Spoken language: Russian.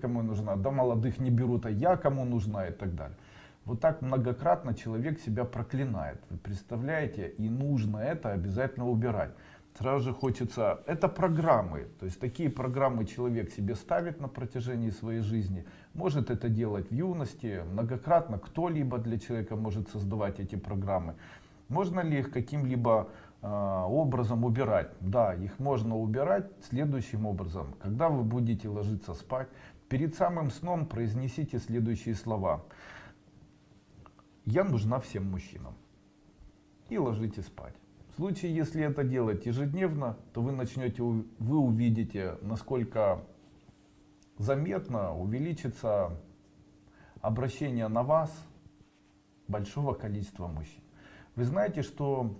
кому нужна, да молодых не берут, а я кому нужна и так далее. Вот так многократно человек себя проклинает. Вы представляете? И нужно это обязательно убирать. Сразу же хочется, это программы, то есть такие программы человек себе ставит на протяжении своей жизни, может это делать в юности, многократно кто-либо для человека может создавать эти программы. Можно ли их каким-либо образом убирать? Да, их можно убирать следующим образом. Когда вы будете ложиться спать, перед самым сном произнесите следующие слова. Я нужна всем мужчинам. И ложитесь спать. В случае, если это делать ежедневно, то вы начнете, вы увидите, насколько заметно увеличится обращение на вас большого количества мужчин. Вы знаете, что